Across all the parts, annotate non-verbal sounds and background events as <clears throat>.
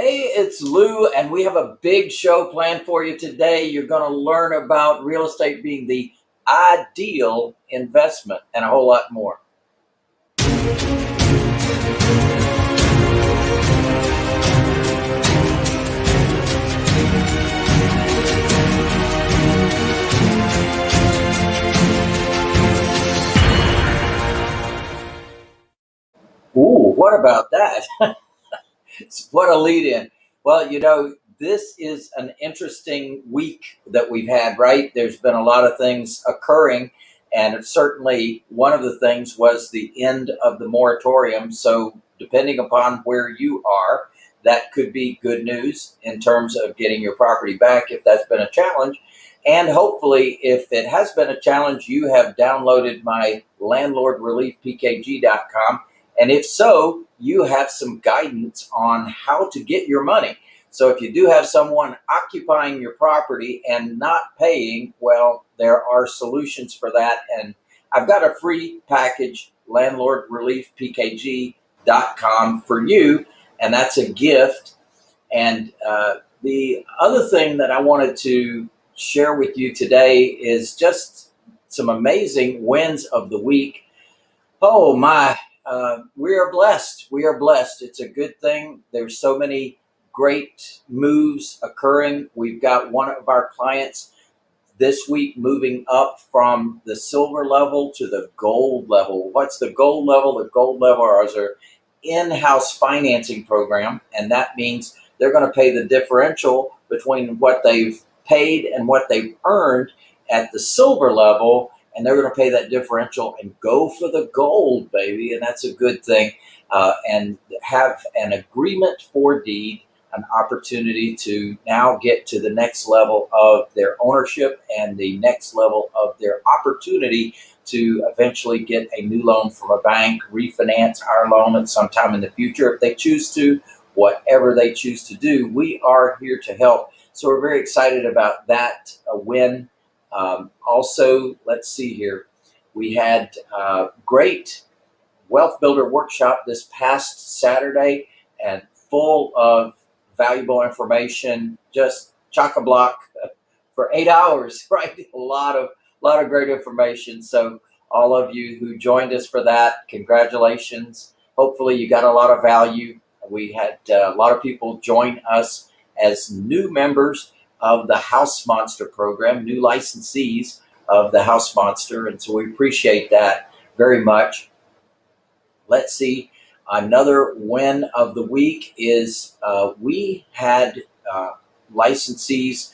Hey, it's Lou, and we have a big show planned for you today. You're going to learn about real estate being the ideal investment and a whole lot more. Ooh, what about that? <laughs> what a lead in. Well, you know, this is an interesting week that we've had, right? There's been a lot of things occurring, and certainly one of the things was the end of the moratorium. So, depending upon where you are, that could be good news in terms of getting your property back if that's been a challenge. And hopefully, if it has been a challenge, you have downloaded my landlordreliefpkg.com and if so, you have some guidance on how to get your money. So if you do have someone occupying your property and not paying, well, there are solutions for that. And I've got a free package, landlordreliefpkg.com for you, and that's a gift. And uh, the other thing that I wanted to share with you today is just some amazing wins of the week. Oh my, uh, we are blessed. We are blessed. It's a good thing. There's so many great moves occurring. We've got one of our clients this week moving up from the silver level to the gold level. What's the gold level? The gold level is our in-house financing program, and that means they're going to pay the differential between what they've paid and what they've earned at the silver level and they're going to pay that differential and go for the gold, baby. And that's a good thing. Uh, and have an agreement for deed, an opportunity to now get to the next level of their ownership and the next level of their opportunity to eventually get a new loan from a bank, refinance our loan at some time in the future if they choose to, whatever they choose to do. We are here to help. So we're very excited about that uh, win um, also, let's see here. We had a uh, great Wealth Builder workshop this past Saturday and full of valuable information, just chock-a-block <laughs> for eight hours, <laughs> right? A lot of, lot of great information. So all of you who joined us for that, congratulations. Hopefully you got a lot of value. We had uh, a lot of people join us as new members of the House Monster program, new licensees of the House Monster. And so we appreciate that very much. Let's see. Another win of the week is uh, we had uh, licensees,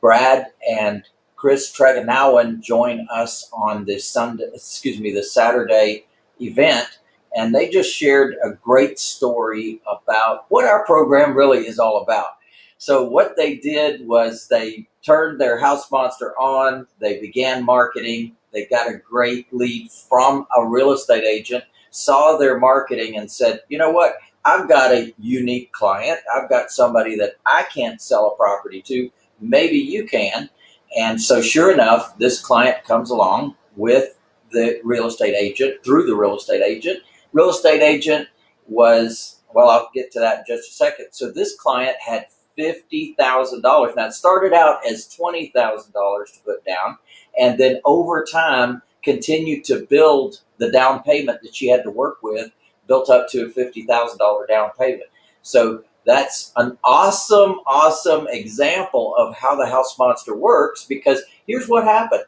Brad and Chris Treganowan join us on this Sunday, excuse me, the Saturday event. And they just shared a great story about what our program really is all about. So what they did was they turned their house monster on. They began marketing. They got a great lead from a real estate agent, saw their marketing and said, you know what? I've got a unique client. I've got somebody that I can't sell a property to. Maybe you can. And so sure enough, this client comes along with the real estate agent through the real estate agent. Real estate agent was, well, I'll get to that in just a second. So this client had $50,000. Now, it started out as $20,000 to put down, and then over time continued to build the down payment that she had to work with, built up to a $50,000 down payment. So that's an awesome, awesome example of how the house monster works because here's what happened.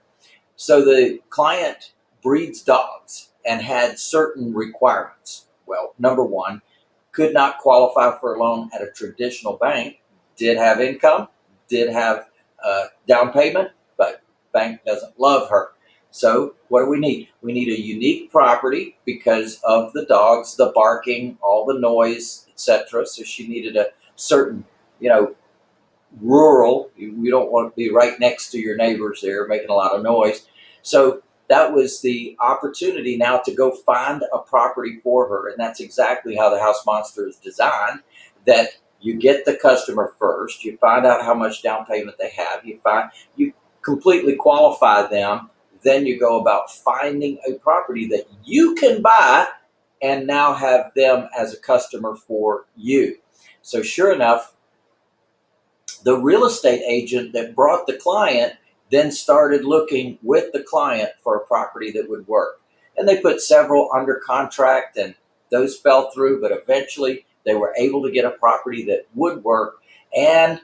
So the client breeds dogs and had certain requirements. Well, number one, could not qualify for a loan at a traditional bank did have income, did have uh, down payment, but bank doesn't love her. So what do we need? We need a unique property because of the dogs, the barking, all the noise, etc. So she needed a certain, you know, rural. You don't want to be right next to your neighbors there making a lot of noise. So that was the opportunity now to go find a property for her. And that's exactly how the house monster is designed, that you get the customer first. You find out how much down payment they have. You find you completely qualify them. Then you go about finding a property that you can buy and now have them as a customer for you. So sure enough, the real estate agent that brought the client then started looking with the client for a property that would work. And they put several under contract and those fell through, but eventually they were able to get a property that would work. And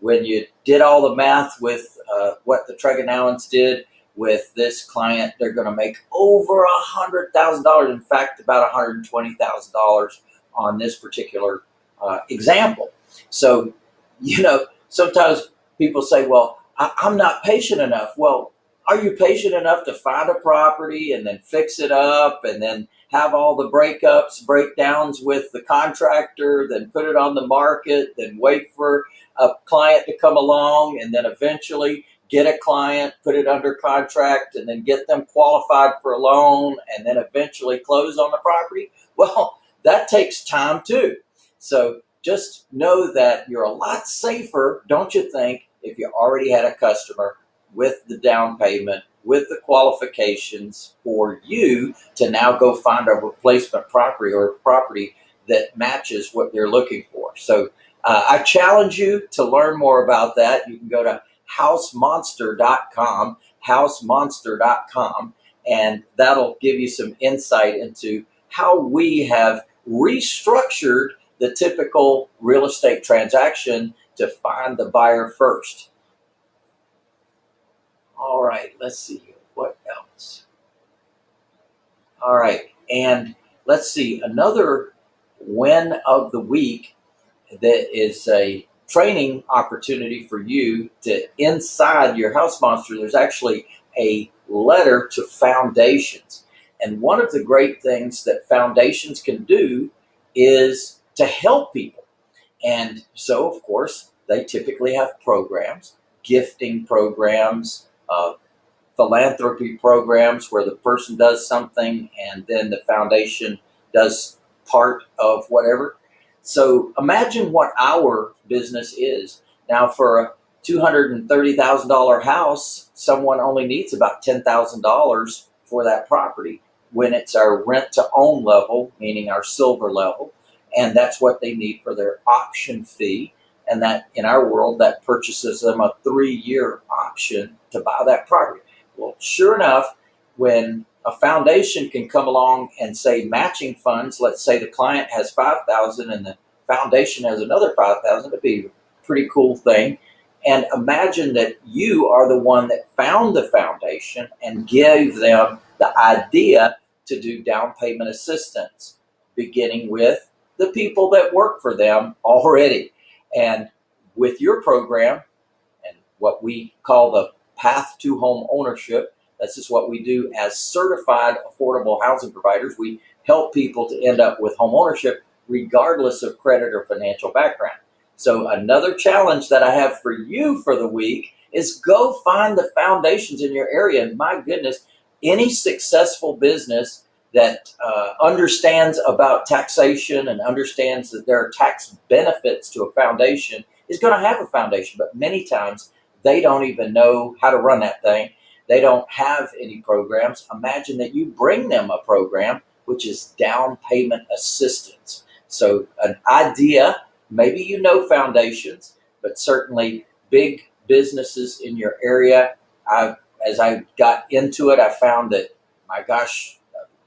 when you did all the math with uh, what the Tregonowans did with this client, they're going to make over a hundred thousand dollars. In fact, about one hundred twenty thousand dollars on this particular uh, example. So, you know, sometimes people say, "Well, I, I'm not patient enough." Well, are you patient enough to find a property and then fix it up and then have all the breakups, breakdowns with the contractor, then put it on the market, then wait for a client to come along and then eventually get a client, put it under contract, and then get them qualified for a loan and then eventually close on the property? Well, <laughs> that takes time too. So just know that you're a lot safer, don't you think, if you already had a customer with the down payment, with the qualifications for you to now go find a replacement property or property that matches what they're looking for. So uh, I challenge you to learn more about that. You can go to housemonster.com, housemonster.com, and that'll give you some insight into how we have restructured the typical real estate transaction to find the buyer first. All right, let's see. What else? All right, and let's see another win of the week that is a training opportunity for you to inside your house monster. There's actually a letter to foundations. And one of the great things that foundations can do is to help people. And so, of course, they typically have programs, gifting programs, uh, philanthropy programs where the person does something and then the foundation does part of whatever. So imagine what our business is. Now for a $230,000 house, someone only needs about $10,000 for that property when it's our rent to own level, meaning our silver level. And that's what they need for their option fee. And that in our world, that purchases them a three year option to buy that property. Well, sure enough, when a foundation can come along and say matching funds, let's say the client has 5,000 and the foundation has another 5,000, it'd be a pretty cool thing. And imagine that you are the one that found the foundation and gave them the idea to do down payment assistance, beginning with the people that work for them already. And with your program and what we call the path to home ownership, this is what we do as certified affordable housing providers. We help people to end up with home ownership regardless of credit or financial background. So another challenge that I have for you for the week is go find the foundations in your area. And my goodness, any successful business that uh, understands about taxation and understands that there are tax benefits to a foundation is going to have a foundation. But many times they don't even know how to run that thing. They don't have any programs. Imagine that you bring them a program, which is down payment assistance. So an idea, maybe you know foundations, but certainly big businesses in your area. I, as I got into it, I found that, my gosh,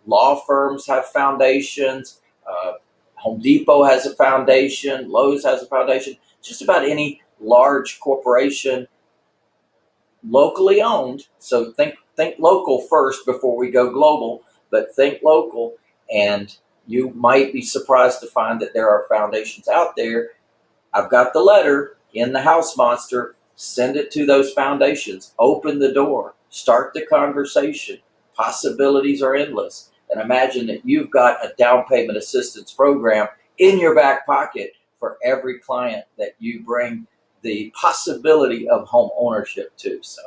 law firms have foundations. Uh, Home Depot has a foundation. Lowe's has a foundation. Just about any large corporation locally owned. So think think local first before we go global, but think local and you might be surprised to find that there are foundations out there. I've got the letter in the house monster. Send it to those foundations. Open the door. Start the conversation. Possibilities are endless. And imagine that you've got a down payment assistance program in your back pocket for every client that you bring the possibility of home ownership to. So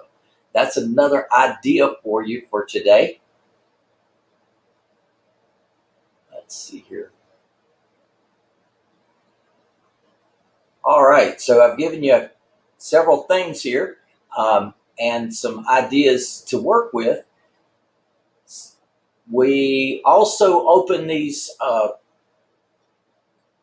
that's another idea for you for today. Let's see here. All right, so I've given you several things here um, and some ideas to work with. We also open these uh,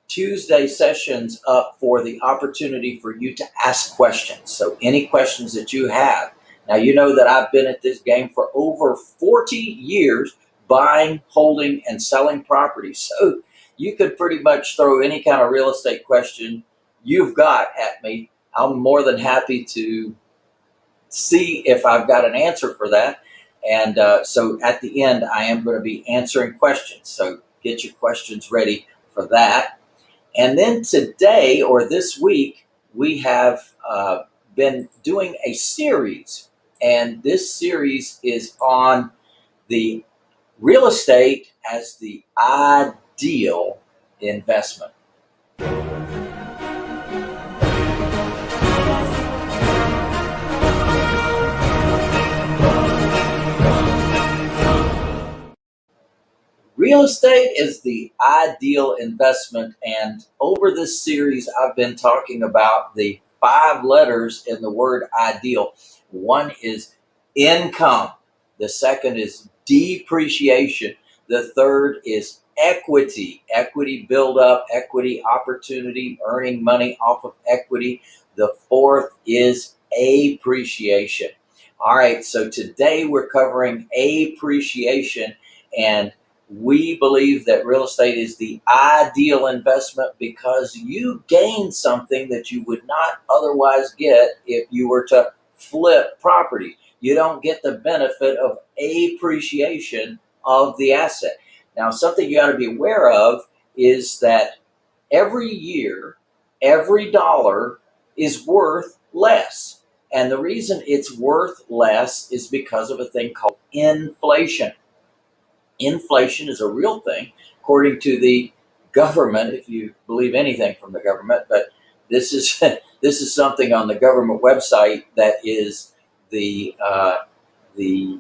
Tuesday sessions up for the opportunity for you to ask questions. So any questions that you have. Now, you know that I've been at this game for over 40 years, buying, holding, and selling properties. So you could pretty much throw any kind of real estate question you've got at me. I'm more than happy to see if I've got an answer for that. And uh, so at the end, I am going to be answering questions. So get your questions ready for that. And then today or this week, we have uh, been doing a series. And this series is on the real estate as the ideal investment. Real estate is the ideal investment. And over this series, I've been talking about the five letters in the word ideal. One is income. The second is depreciation. The third is equity, equity buildup, equity opportunity, earning money off of equity. The fourth is appreciation. All right, so today we're covering appreciation and we believe that real estate is the ideal investment because you gain something that you would not otherwise get if you were to flip property. You don't get the benefit of appreciation of the asset. Now, something you got to be aware of is that every year, every dollar is worth less. And the reason it's worth less is because of a thing called inflation inflation is a real thing, according to the government, if you believe anything from the government. But this is <laughs> this is something on the government website that is the uh, the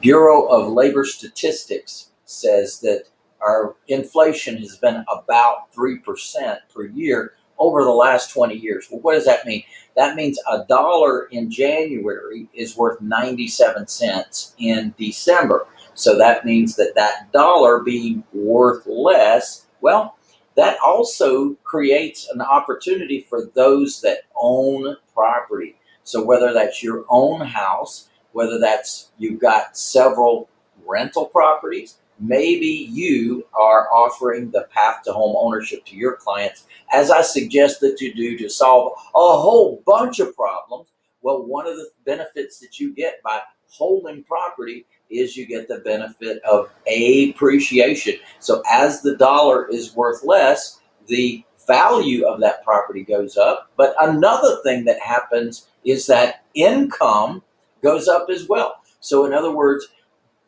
Bureau of Labor Statistics says that our inflation has been about three percent per year over the last 20 years. Well, what does that mean? That means a dollar in January is worth 97 cents in December. So that means that that dollar being worth less, well, that also creates an opportunity for those that own property. So whether that's your own house, whether that's you've got several rental properties, maybe you are offering the path to home ownership to your clients, as I suggest that you do to solve a whole bunch of problems. Well, one of the benefits that you get by holding property is you get the benefit of appreciation. So as the dollar is worth less, the value of that property goes up. But another thing that happens is that income goes up as well. So in other words,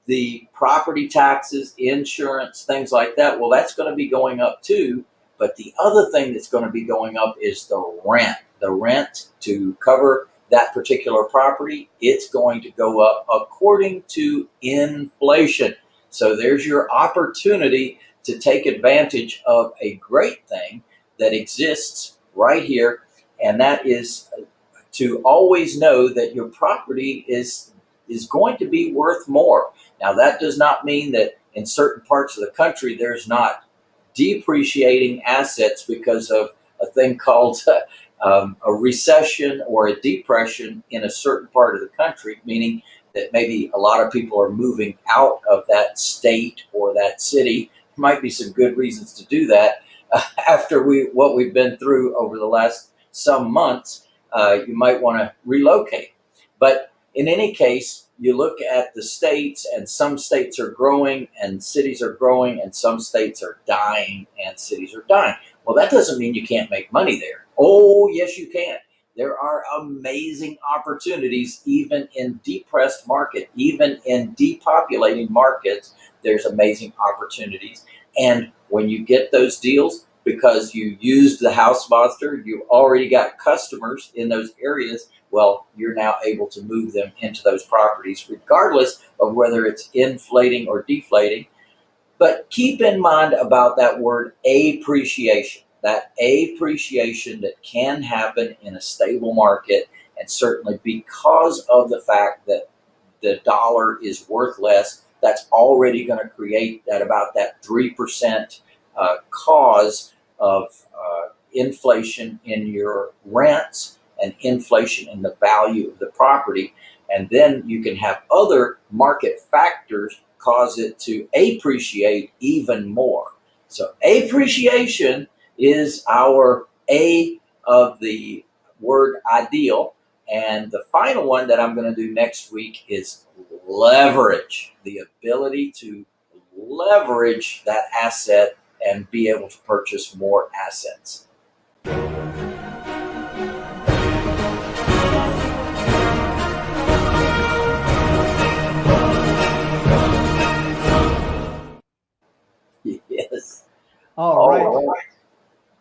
the property taxes, insurance, things like that, well, that's going to be going up too. But the other thing that's going to be going up is the rent. The rent to cover that particular property, it's going to go up according to inflation. So there's your opportunity to take advantage of a great thing that exists right here. And that is to always know that your property is, is going to be worth more. Now that does not mean that in certain parts of the country, there's not depreciating assets because of a thing called <laughs> um, a recession or a depression in a certain part of the country, meaning that maybe a lot of people are moving out of that state or that city. There might be some good reasons to do that. Uh, <laughs> after we what we've been through over the last some months, uh, you might want to relocate. But in any case, you look at the states and some states are growing and cities are growing and some states are dying and cities are dying. Well, that doesn't mean you can't make money there. Oh, yes, you can. There are amazing opportunities even in depressed market, even in depopulating markets, there's amazing opportunities. And when you get those deals, because you used the house monster, you already got customers in those areas, well, you're now able to move them into those properties, regardless of whether it's inflating or deflating. But keep in mind about that word appreciation that appreciation that can happen in a stable market and certainly because of the fact that the dollar is worth less that's already going to create that about that 3% uh, cause of uh, inflation in your rents and inflation in the value of the property. And then you can have other market factors cause it to appreciate even more. So appreciation is our A of the word ideal. And the final one that I'm going to do next week is leverage, the ability to leverage that asset and be able to purchase more assets. <laughs> Yes. All right. All right.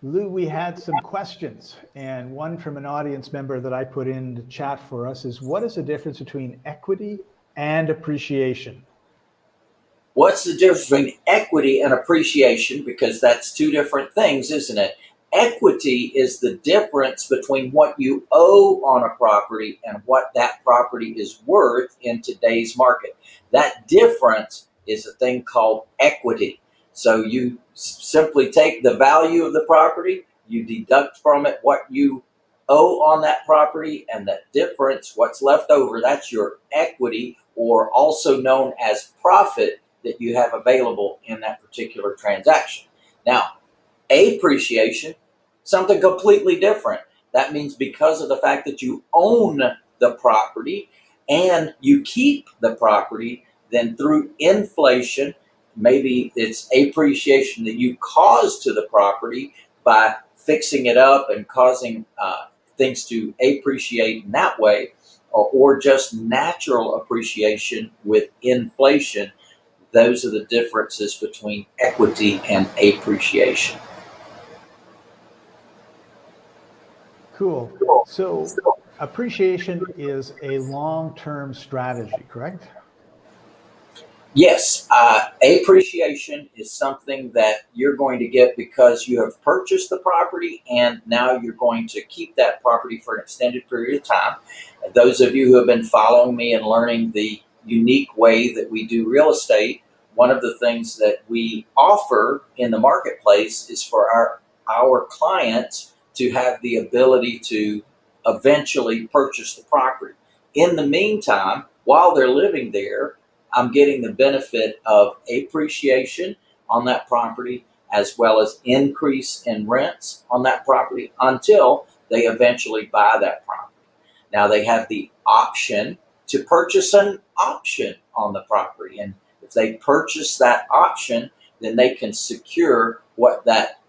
Lou, we had some questions, and one from an audience member that I put in the chat for us is what is the difference between equity and appreciation? What's the difference between equity and appreciation? Because that's two different things, isn't it? Equity is the difference between what you owe on a property and what that property is worth in today's market. That difference is a thing called equity. So you simply take the value of the property, you deduct from it what you owe on that property, and that difference, what's left over, that's your equity, or also known as profit that you have available in that particular transaction. Now, appreciation, something completely different. That means because of the fact that you own the property and you keep the property, then through inflation, maybe it's appreciation that you cause to the property by fixing it up and causing uh, things to appreciate in that way, or, or just natural appreciation with inflation those are the differences between equity and appreciation. Cool. So appreciation is a long-term strategy, correct? Yes, uh, appreciation is something that you're going to get because you have purchased the property and now you're going to keep that property for an extended period of time. those of you who have been following me and learning the unique way that we do real estate, one of the things that we offer in the marketplace is for our, our clients to have the ability to eventually purchase the property. In the meantime, while they're living there, I'm getting the benefit of appreciation on that property as well as increase in rents on that property until they eventually buy that property. Now they have the option to purchase an option on the property and if they purchase that option, then they can secure what that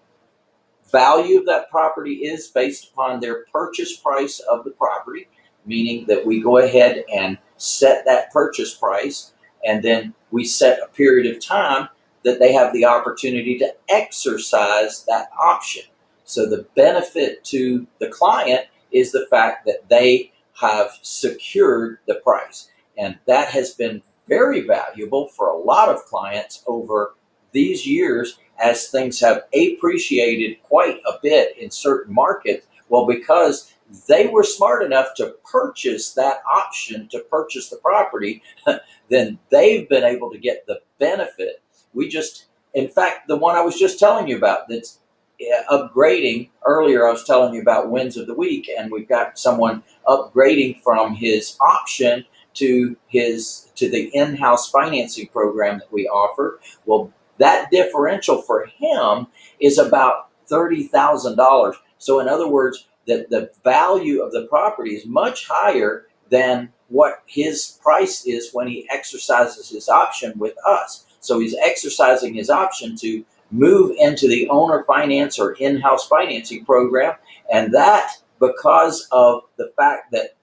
value of that property is based upon their purchase price of the property, meaning that we go ahead and set that purchase price and then we set a period of time that they have the opportunity to exercise that option. So the benefit to the client is the fact that they have secured the price. And that has been very valuable for a lot of clients over these years as things have appreciated quite a bit in certain markets. Well, because they were smart enough to purchase that option to purchase the property, <laughs> then they've been able to get the benefit. We just, in fact, the one I was just telling you about that's upgrading earlier, I was telling you about wins of the week, and we've got someone upgrading from his option to his to the in-house financing program that we offer. Well, that differential for him is about $30,000. So in other words, that the value of the property is much higher than what his price is when he exercises his option with us. So he's exercising his option to move into the owner finance or in-house financing program. And that because of the fact that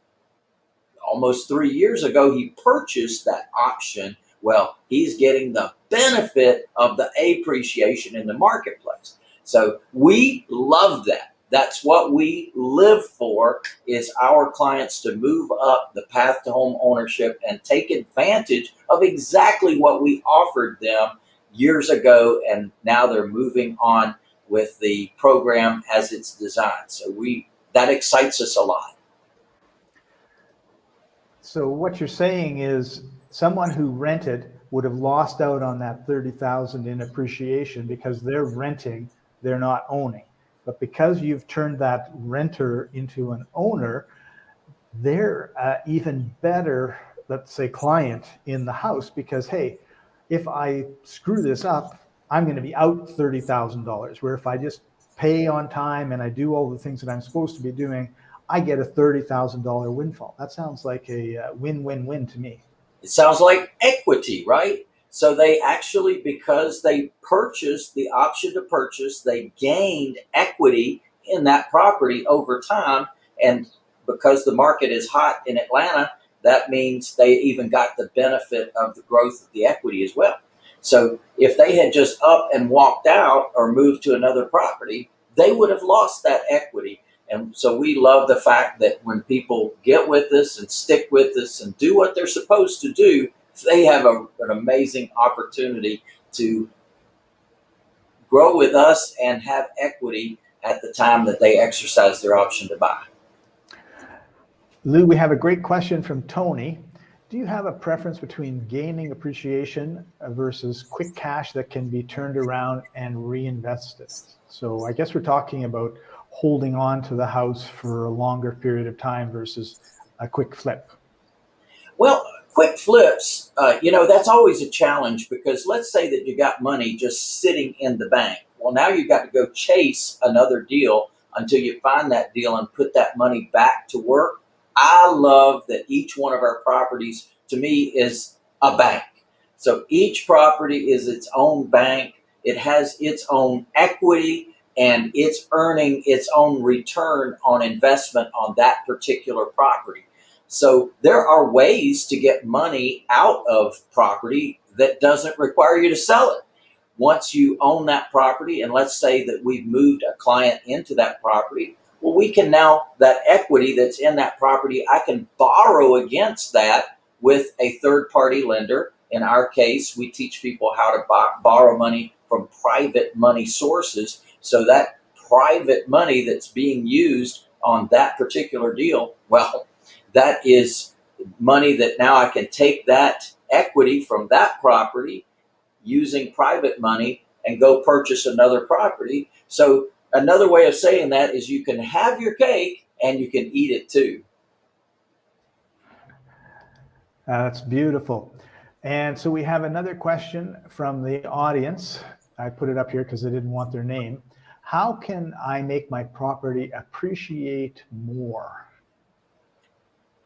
almost three years ago, he purchased that option. Well, he's getting the benefit of the appreciation in the marketplace. So we love that. That's what we live for is our clients to move up the path to home ownership and take advantage of exactly what we offered them years ago. And now they're moving on with the program as it's designed. So we, that excites us a lot. So what you're saying is someone who rented would have lost out on that 30,000 in appreciation because they're renting, they're not owning. But because you've turned that renter into an owner, they're uh, even better, let's say, client in the house because, hey, if I screw this up, I'm going to be out $30,000. Where if I just pay on time and I do all the things that I'm supposed to be doing, I get a $30,000 windfall. That sounds like a uh, win win win to me. It sounds like equity, right? So they actually, because they purchased the option to purchase, they gained equity in that property over time. And because the market is hot in Atlanta, that means they even got the benefit of the growth of the equity as well. So if they had just up and walked out or moved to another property, they would have lost that equity. And so we love the fact that when people get with us and stick with us and do what they're supposed to do, they have a, an amazing opportunity to grow with us and have equity at the time that they exercise their option to buy. Lou, we have a great question from Tony. Do you have a preference between gaining appreciation versus quick cash that can be turned around and reinvested? So I guess we're talking about holding on to the house for a longer period of time versus a quick flip? Well, quick flips, uh, you know, that's always a challenge because let's say that you got money just sitting in the bank. Well, now you've got to go chase another deal until you find that deal and put that money back to work. I love that each one of our properties to me is a bank. So each property is its own bank. It has its own equity and it's earning its own return on investment on that particular property. So there are ways to get money out of property that doesn't require you to sell it. Once you own that property, and let's say that we've moved a client into that property, well, we can now, that equity that's in that property, I can borrow against that with a third party lender. In our case, we teach people how to borrow money from private money sources so that private money that's being used on that particular deal, well, that is money that now I can take that equity from that property using private money and go purchase another property. So another way of saying that is you can have your cake and you can eat it too. Uh, that's beautiful. And so we have another question from the audience. I put it up here because I didn't want their name how can I make my property appreciate more?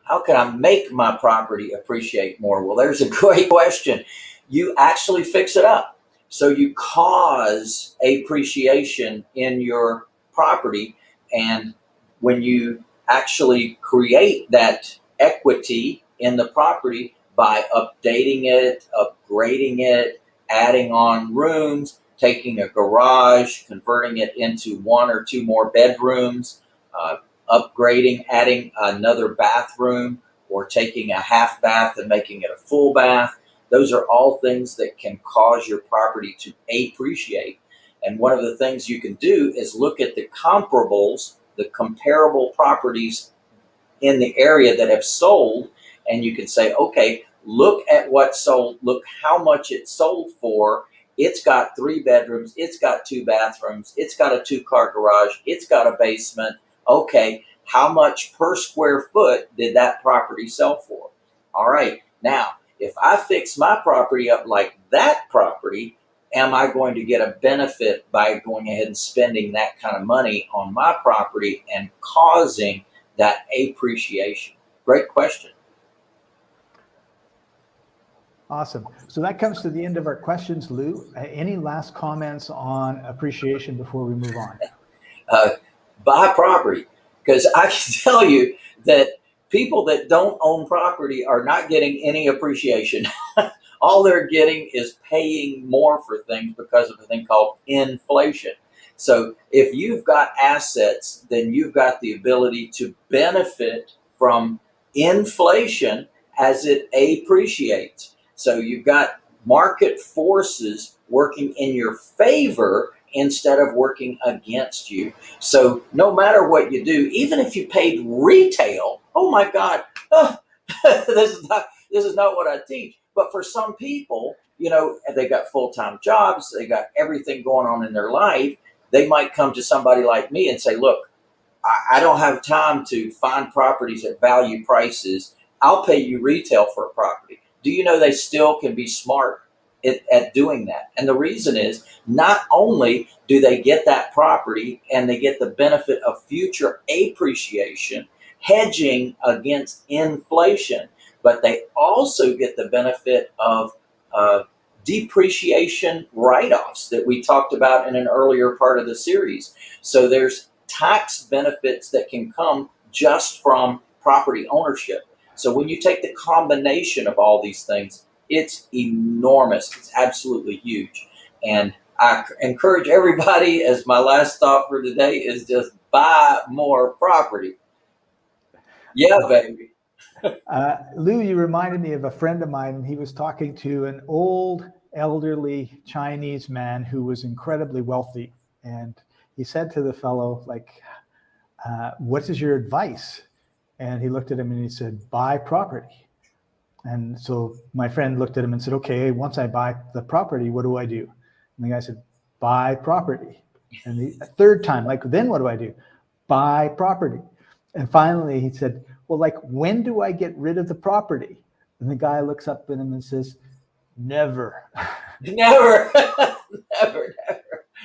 How can I make my property appreciate more? Well, there's a <laughs> great question. You actually fix it up. So you cause appreciation in your property. And when you actually create that equity in the property by updating it, upgrading it, adding on rooms, taking a garage, converting it into one or two more bedrooms, uh, upgrading, adding another bathroom, or taking a half bath and making it a full bath. Those are all things that can cause your property to appreciate. And one of the things you can do is look at the comparables, the comparable properties in the area that have sold, and you can say, okay, look at what sold, look how much it sold for, it's got three bedrooms. It's got two bathrooms. It's got a two car garage. It's got a basement. Okay. How much per square foot did that property sell for? All right. Now, if I fix my property up like that property, am I going to get a benefit by going ahead and spending that kind of money on my property and causing that appreciation? Great question. Awesome. So that comes to the end of our questions, Lou. Any last comments on appreciation before we move on? <laughs> Uh, buy property, because I can <laughs> tell you that people that don't own property are not getting any appreciation. <laughs> All they're getting is paying more for things because of a thing called inflation. So if you've got assets, then you've got the ability to benefit from inflation as it appreciates. So you've got market forces working in your favor instead of working against you. So no matter what you do, even if you paid retail, oh my God, oh, <laughs> this is not this is not what I teach. But for some people, you know, they got full time jobs, they got everything going on in their life. they might come to somebody like me and say, look, I, I don't have time to find properties at value prices. I'll pay you retail for a property. Do you know they still can be smart at, at doing that? And the reason is not only do they get that property and they get the benefit of future appreciation, hedging against inflation, but they also get the benefit of uh, depreciation write-offs that we talked about in an earlier part of the series. So there's tax benefits that can come just from property ownership. So when you take the combination of all these things, it's enormous. It's absolutely huge. And I encourage everybody, <laughs> as my last thought for today, is just buy more property. Yeah, baby. <laughs> uh, Lou, you reminded me of a friend of mine. He was talking to an old, elderly Chinese man who was incredibly wealthy. And he said to the fellow, like, uh, what is your advice? And he looked at him and he said, buy property. And so my friend looked at him and said, okay, once I buy the property, what do I do? And the guy said, buy property. And the third time, like, then what do I do? Buy property. And finally he said, well, like, when do I get rid of the property? And the guy looks up at him and says, never. <laughs> <laughs> Never, never, never.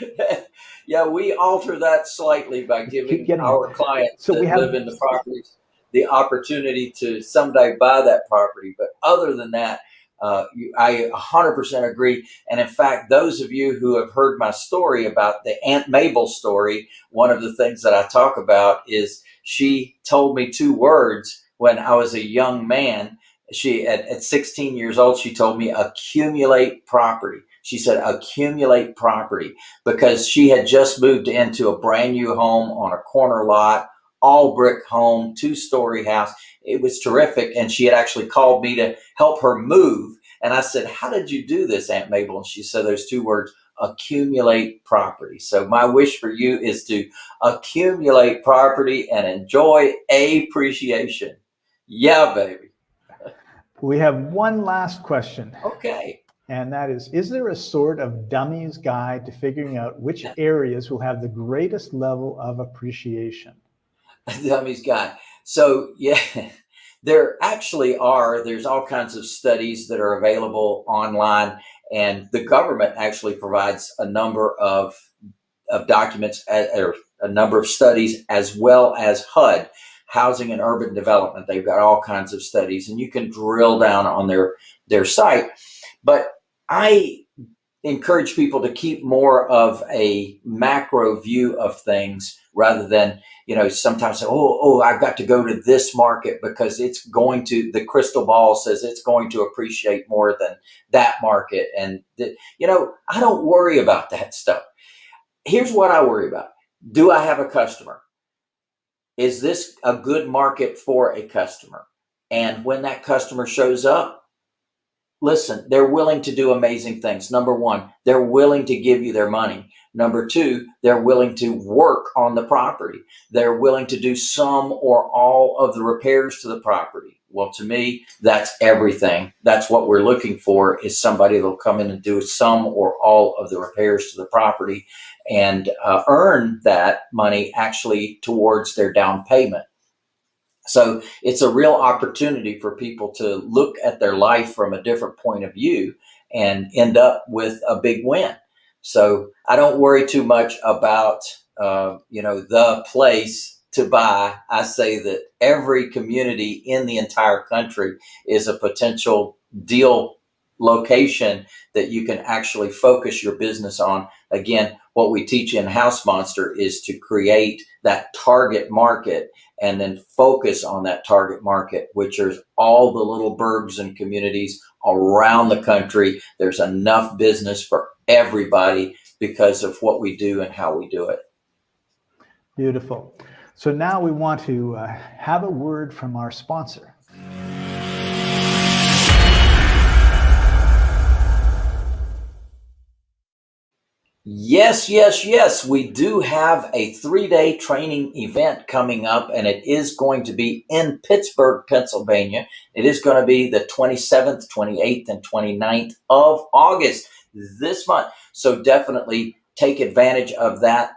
<laughs> yeah, we alter that slightly by giving our clients so we have, live in the properties the opportunity to someday buy that property. But other than that, uh, I 100% agree. And in fact, those of you who have heard my story about the Aunt Mabel story, one of the things that I talk about is she told me two words when I was a young man. She, at, at 16 years old, she told me accumulate property. She said accumulate property because she had just moved into a brand new home on a corner lot all brick home, two story house. It was terrific. And she had actually called me to help her move. And I said, how did you do this, Aunt Mabel? And she said those two words, accumulate property. So my wish for you is to accumulate property and enjoy appreciation. Yeah, baby. We have one last question. Okay. And that is, is there a sort of dummy's guide to figuring out which areas will have the greatest level of appreciation? <laughs> dummy's guy. So yeah, <laughs> there actually are, there's all kinds of studies that are available online and the government actually provides a number of, of documents or a number of studies as well as HUD, Housing and Urban Development. They've got all kinds of studies and you can drill down on their, their site. But I encourage people to keep more of a macro view of things rather than, you know, sometimes say, oh, oh, I've got to go to this market because it's going to, the crystal ball says it's going to appreciate more than that market. And, you know, I don't worry about that stuff. Here's what I worry about. Do I have a customer? Is this a good market for a customer? And when that customer shows up, listen, they're willing to do amazing things. Number one, they're willing to give you their money. Number two, they're willing to work on the property. They're willing to do some or all of the repairs to the property. Well, to me, that's everything. That's what we're looking for is somebody that'll come in and do some or all of the repairs to the property and uh, earn that money actually towards their down payment. So it's a real opportunity for people to look at their life from a different point of view and end up with a big win. So I don't worry too much about, uh, you know, the place to buy. I say that every community in the entire country is a potential deal location that you can actually focus your business on. Again, what we teach in House Monster is to create that target market and then focus on that target market, which is all the little burgs and communities around the country. There's enough business for everybody because of what we do and how we do it. Beautiful. So now we want to uh, have a word from our sponsor. Yes, yes, yes. We do have a three day training event coming up, and it is going to be in Pittsburgh, Pennsylvania. It is going to be the 27th, 28th, and 29th of August this month. So definitely take advantage of that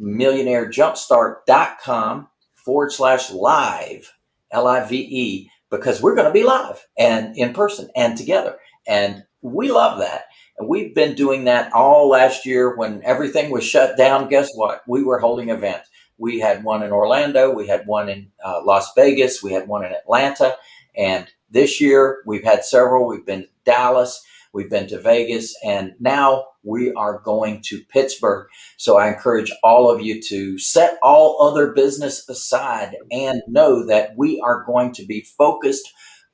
millionairejumpstart.com forward slash live, L I V E, because we're going to be live and in person and together. And we love that. And we've been doing that all last year when everything was shut down. Guess what? We were holding events. We had one in Orlando, we had one in uh, Las Vegas, we had one in Atlanta. And this year we've had several. We've been to Dallas, we've been to Vegas, and now we are going to Pittsburgh. So I encourage all of you to set all other business aside and know that we are going to be focused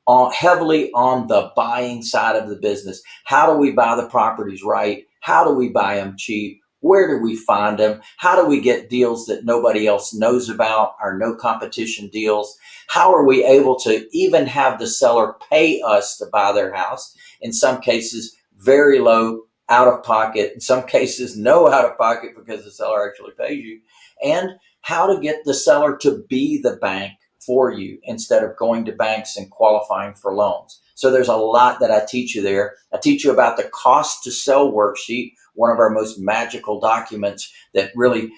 on heavily on the buying side of the business. How do we buy the properties right? How do we buy them cheap? Where do we find them? How do we get deals that nobody else knows about, our no competition deals? How are we able to even have the seller pay us to buy their house? In some cases, very low out of pocket. In some cases, <laughs> no out of pocket because the seller actually pays you. And how to get the seller to be the bank for you instead of going to banks and qualifying for loans. So there's a lot that I teach you there. I teach you about the cost to sell worksheet, one of our most magical documents that really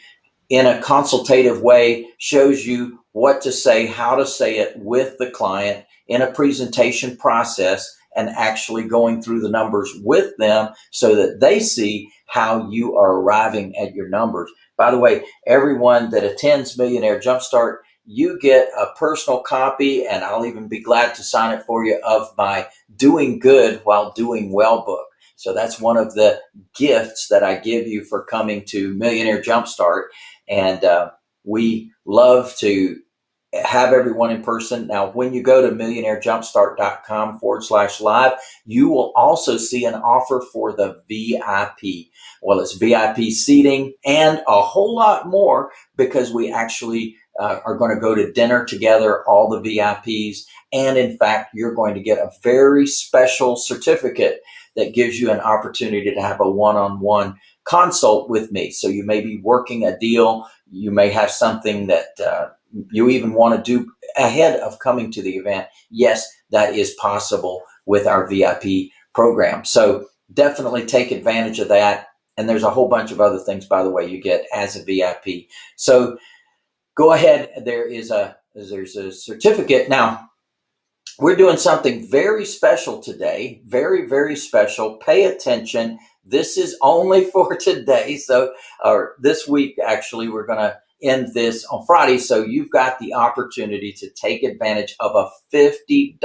in a consultative way shows you what to say, how to say it with the client in a presentation process and actually going through the numbers with them so that they see how you are arriving at your numbers. By the way, everyone that attends Millionaire Jumpstart you get a personal copy, and I'll even be glad to sign it for you, of my Doing Good While Doing Well book. So that's one of the gifts that I give you for coming to Millionaire Jumpstart. And uh, we love to have everyone in person. Now, when you go to millionairejumpstart.com forward slash live, you will also see an offer for the VIP. Well, it's VIP seating and a whole lot more because we actually uh, are going to go to dinner together, all the VIPs. And in fact, you're going to get a very special certificate that gives you an opportunity to have a one-on-one consult with me. So you may be working a deal. You may have something that uh, you even want to do ahead of coming to the event. Yes, that is possible with our VIP program. So definitely take advantage of that. And there's a whole bunch of other things, by the way, you get as a VIP. So go ahead. There is a there's a certificate now. We're doing something very special today. Very very special. Pay attention. This is only <laughs> for today. So or this week actually we're going to end this on Friday. So you've got the opportunity to take advantage of a $50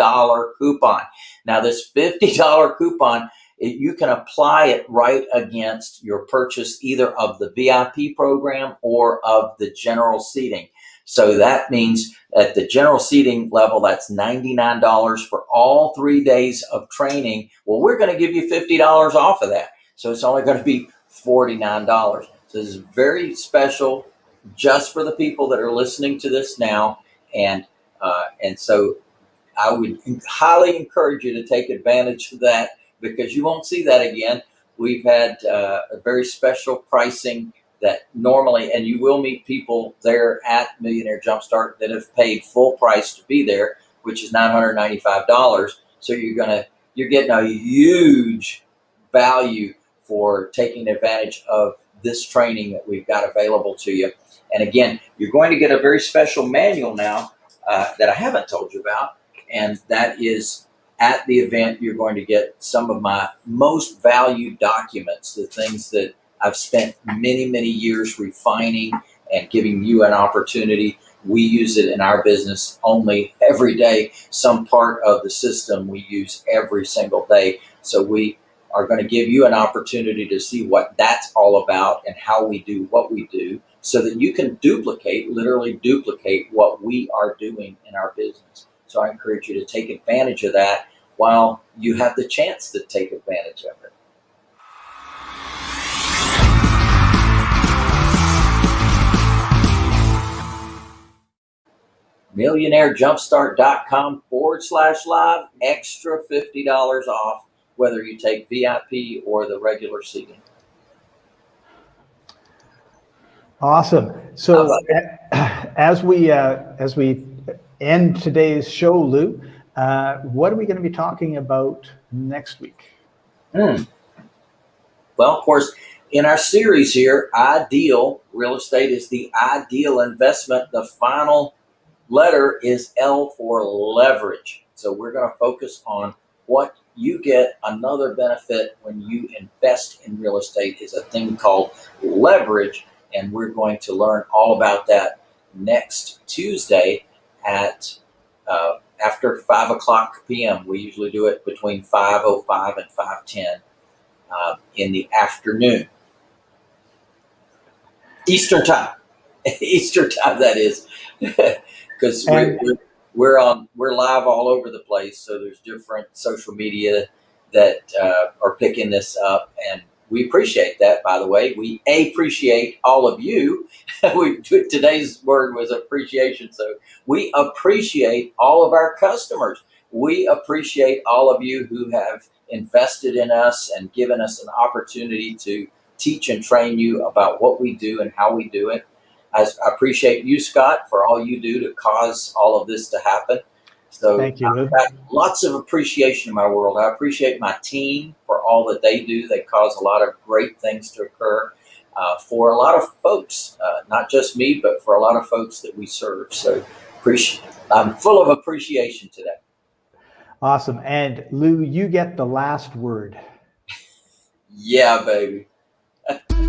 coupon. Now this $50 coupon it, you can apply it right against your purchase either of the VIP program or of the general seating. So that means at the general seating level, that's $99 for all three days of training. Well, we're going to give you $50 off of that. So it's only going to be $49. So this is very special just for the people that are listening to this now. And, uh, and so I would highly encourage you to take advantage of that because you won't see that again. We've had uh, a very special pricing that normally, and you will meet people there at Millionaire Jumpstart that have paid full price to be there, which is $995. So you're gonna, you're getting a huge value for taking advantage of this training that we've got available to you. And again, you're going to get a very special manual now uh, that I haven't told you about, and that is at the event, you're going to get some of my most valued documents, the things that I've spent many, many years refining and giving you an opportunity. We use it in our business only every day. Some part of the system we use every single day. So we are going to give you an opportunity to see what that's all about and how we do what we do so that you can duplicate, literally duplicate what we are doing in our business. So I encourage you to take advantage of that while you have the chance to take advantage of it. millionairejumpstart.com forward slash live, extra $50 off, whether you take VIP or the regular seating. Awesome. So <clears throat> as we uh, as we end today's show, Lou, uh, what are we going to be talking about next week? Hmm. Well, of course, in our series here, Ideal Real Estate is the ideal investment. The final letter is L for leverage. So we're going to focus on what you get another benefit when you invest in real estate is a thing called leverage. And we're going to learn all about that next Tuesday at uh, after 5 o'clock p.m. We usually do it between 5.05 and 5.10 uh, in the afternoon. Eastern time. <laughs> Eastern time, that is. <laughs> Because we're, we're, we're, on, we're live all over the place, so there's different social media that uh, are picking this up. And we appreciate that, by the way. We appreciate all of you. <laughs> we Today's word was appreciation. So we appreciate all of our customers. We appreciate all of you who have invested in us and given us an opportunity to teach and train you about what we do and how we do it. I appreciate you, Scott, for all you do to cause all of this to happen. So Thank you, lots of appreciation in my world. I appreciate my team for all that they do. They cause a lot of great things to occur uh, for a lot of folks, uh, not just me, but for a lot of folks that we serve. So appreciate. I'm full of appreciation today. Awesome. And Lou, you get the last word. yeah, baby. <laughs>